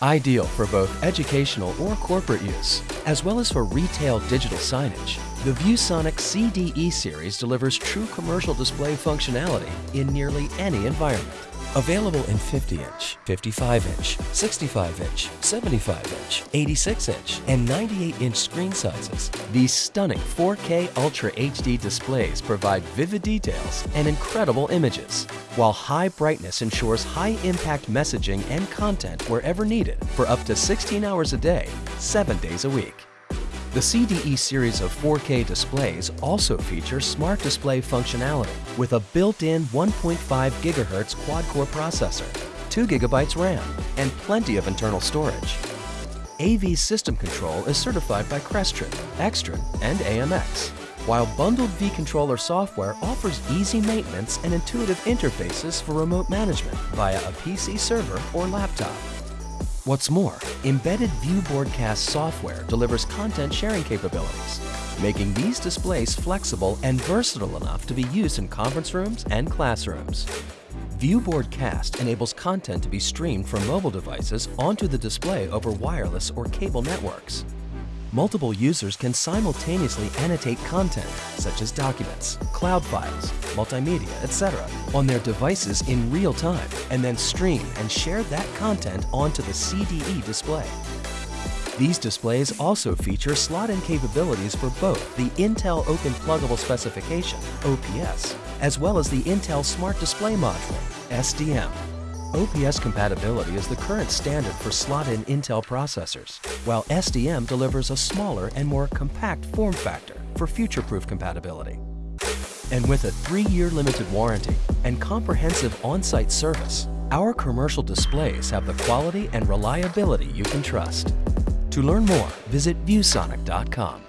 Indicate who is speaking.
Speaker 1: Ideal for both educational or corporate use, as well as for retail digital signage, the ViewSonic CDE series delivers true commercial display functionality in nearly any environment. Available in 50-inch, 55-inch, 65-inch, 75-inch, 86-inch, and 98-inch screen sizes, these stunning 4K Ultra HD displays provide vivid details and incredible images, while high brightness ensures high-impact messaging and content wherever needed for up to 16 hours a day, 7 days a week. The CDE series of 4K displays also feature Smart Display functionality with a built-in 1.5 GHz quad-core processor, 2 GB RAM, and plenty of internal storage. AV system control is certified by Crestron, Extron, and AMX, while bundled V-Controller software offers easy maintenance and intuitive interfaces for remote management via a PC server or laptop. What's more, embedded ViewBoardcast software delivers content sharing capabilities, making these displays flexible and versatile enough to be used in conference rooms and classrooms. ViewBoardcast enables content to be streamed from mobile devices onto the display over wireless or cable networks. Multiple users can simultaneously annotate content, such as documents, cloud files, multimedia, etc., on their devices in real time, and then stream and share that content onto the CDE display. These displays also feature slot-in capabilities for both the Intel Open Pluggable Specification, OPS, as well as the Intel Smart Display Module, SDM. OPS compatibility is the current standard for slot-in Intel processors, while SDM delivers a smaller and more compact form factor for future-proof compatibility. And with a three-year limited warranty and comprehensive on-site service, our commercial displays have the quality and reliability you can trust. To learn more, visit ViewSonic.com.